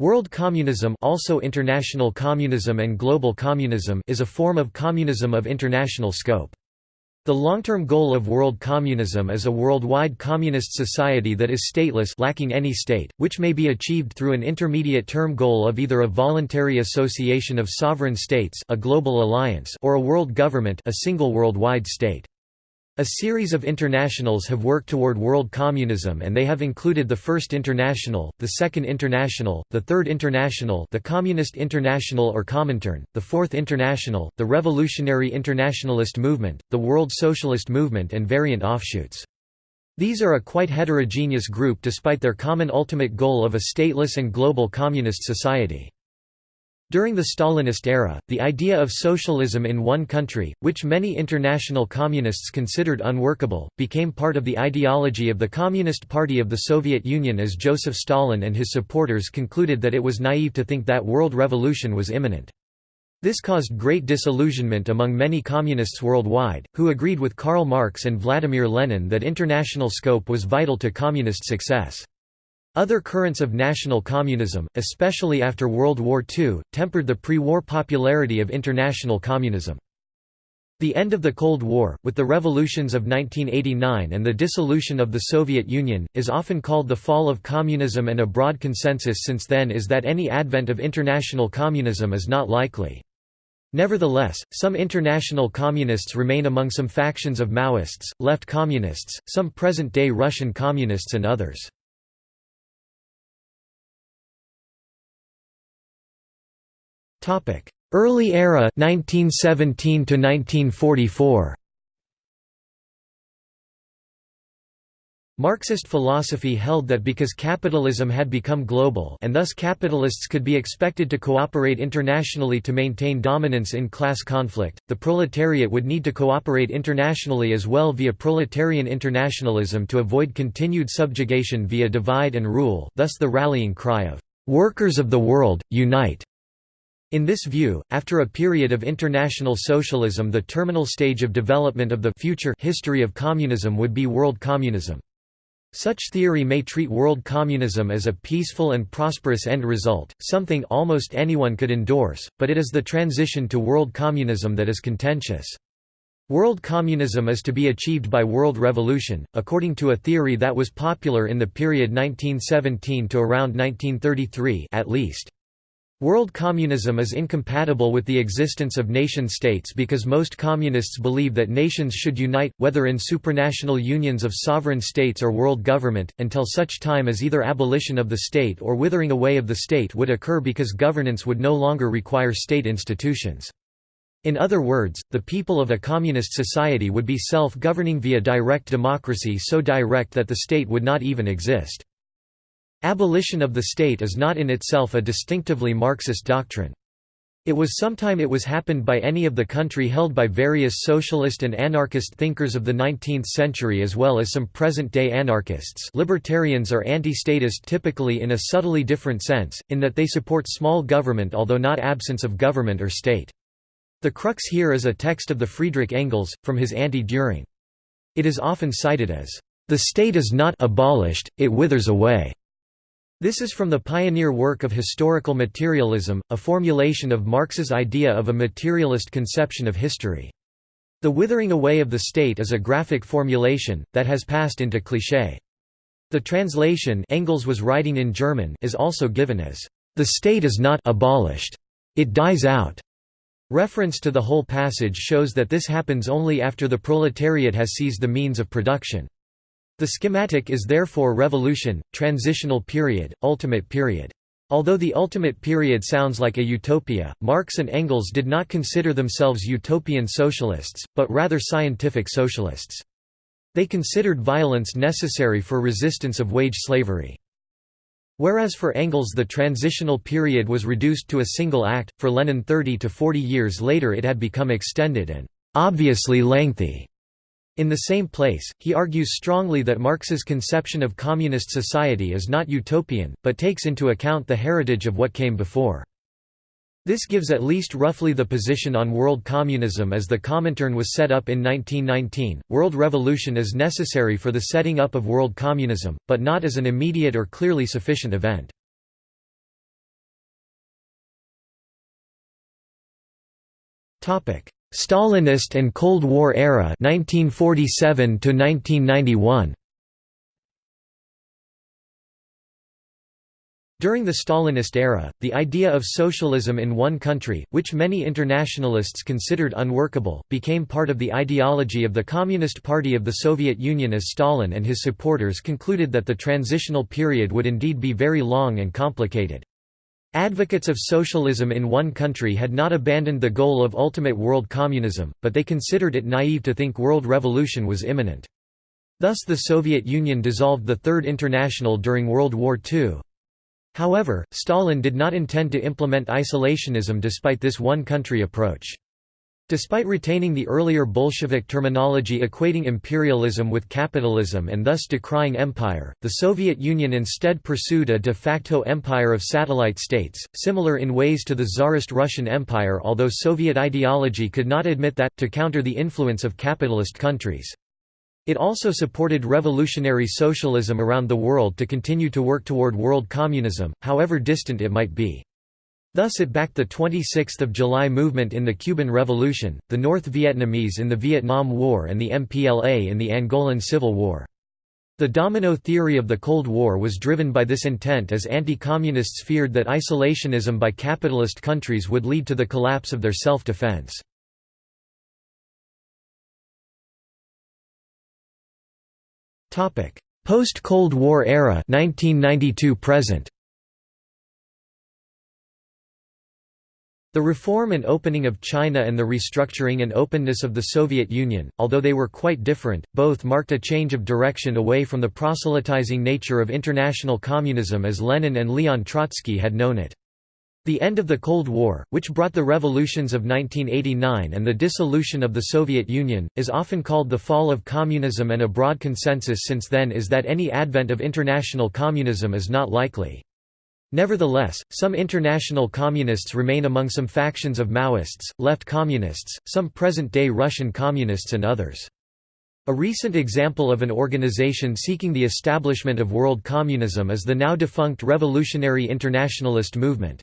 World communism also international communism and global communism is a form of communism of international scope. The long-term goal of world communism is a worldwide communist society that is stateless lacking any state, which may be achieved through an intermediate-term goal of either a voluntary association of sovereign states a global alliance or a world government a single worldwide state. A series of internationals have worked toward world communism and they have included the First International, the Second International, the Third International the Communist International or Comintern, the Fourth International, the Revolutionary Internationalist Movement, the World Socialist Movement and variant offshoots. These are a quite heterogeneous group despite their common ultimate goal of a stateless and global communist society. During the Stalinist era, the idea of socialism in one country, which many international communists considered unworkable, became part of the ideology of the Communist Party of the Soviet Union as Joseph Stalin and his supporters concluded that it was naive to think that world revolution was imminent. This caused great disillusionment among many communists worldwide, who agreed with Karl Marx and Vladimir Lenin that international scope was vital to communist success. Other currents of national communism, especially after World War II, tempered the pre-war popularity of international communism. The end of the Cold War, with the revolutions of 1989 and the dissolution of the Soviet Union, is often called the fall of communism and a broad consensus since then is that any advent of international communism is not likely. Nevertheless, some international communists remain among some factions of Maoists, left communists, some present-day Russian communists and others. Early era 1917 to 1944 Marxist philosophy held that because capitalism had become global and thus capitalists could be expected to cooperate internationally to maintain dominance in class conflict, the proletariat would need to cooperate internationally as well via proletarian internationalism to avoid continued subjugation via divide and rule thus the rallying cry of, "'Workers of the world, unite!' In this view, after a period of international socialism the terminal stage of development of the future history of communism would be world communism. Such theory may treat world communism as a peaceful and prosperous end result, something almost anyone could endorse, but it is the transition to world communism that is contentious. World communism is to be achieved by world revolution, according to a theory that was popular in the period 1917 to around 1933 at least. World communism is incompatible with the existence of nation-states because most communists believe that nations should unite, whether in supranational unions of sovereign states or world government, until such time as either abolition of the state or withering away of the state would occur because governance would no longer require state institutions. In other words, the people of a communist society would be self-governing via direct democracy so direct that the state would not even exist. Abolition of the state is not in itself a distinctively Marxist doctrine. It was sometime it was happened by any of the country held by various socialist and anarchist thinkers of the 19th century as well as some present-day anarchists libertarians are anti-statist typically in a subtly different sense, in that they support small government although not absence of government or state. The crux here is a text of the Friedrich Engels, from his Anti-Dühring. It is often cited as, "...the state is not abolished, it withers away." This is from the pioneer work of historical materialism, a formulation of Marx's idea of a materialist conception of history. The withering away of the state is a graphic formulation, that has passed into cliché. The translation Engels was writing in German is also given as, "...the state is not abolished. It dies out." Reference to the whole passage shows that this happens only after the proletariat has seized the means of production. The schematic is therefore revolution, transitional period, ultimate period. Although the ultimate period sounds like a utopia, Marx and Engels did not consider themselves utopian socialists, but rather scientific socialists. They considered violence necessary for resistance of wage slavery. Whereas for Engels the transitional period was reduced to a single act, for Lenin 30 to 40 years later it had become extended and obviously lengthy. In the same place, he argues strongly that Marx's conception of communist society is not utopian, but takes into account the heritage of what came before. This gives at least roughly the position on world communism as the Comintern was set up in 1919. World revolution is necessary for the setting up of world communism, but not as an immediate or clearly sufficient event. Topic: Stalinist and Cold War era 1947 to 1991 During the Stalinist era, the idea of socialism in one country, which many internationalists considered unworkable, became part of the ideology of the Communist Party of the Soviet Union as Stalin and his supporters concluded that the transitional period would indeed be very long and complicated. Advocates of socialism in one country had not abandoned the goal of ultimate world communism, but they considered it naive to think world revolution was imminent. Thus the Soviet Union dissolved the Third International during World War II. However, Stalin did not intend to implement isolationism despite this one-country approach. Despite retaining the earlier Bolshevik terminology equating imperialism with capitalism and thus decrying empire, the Soviet Union instead pursued a de facto empire of satellite states, similar in ways to the Tsarist Russian Empire although Soviet ideology could not admit that, to counter the influence of capitalist countries. It also supported revolutionary socialism around the world to continue to work toward world communism, however distant it might be. Thus it backed the 26th of July movement in the Cuban Revolution, the North Vietnamese in the Vietnam War and the MPLA in the Angolan Civil War. The domino theory of the Cold War was driven by this intent as anti-communists feared that isolationism by capitalist countries would lead to the collapse of their self-defense. Post-Cold War era 1992 present. The reform and opening of China and the restructuring and openness of the Soviet Union, although they were quite different, both marked a change of direction away from the proselytizing nature of international communism as Lenin and Leon Trotsky had known it. The end of the Cold War, which brought the revolutions of 1989 and the dissolution of the Soviet Union, is often called the fall of communism and a broad consensus since then is that any advent of international communism is not likely. Nevertheless, some international communists remain among some factions of Maoists, left communists, some present-day Russian communists and others. A recent example of an organization seeking the establishment of world communism is the now defunct Revolutionary Internationalist Movement.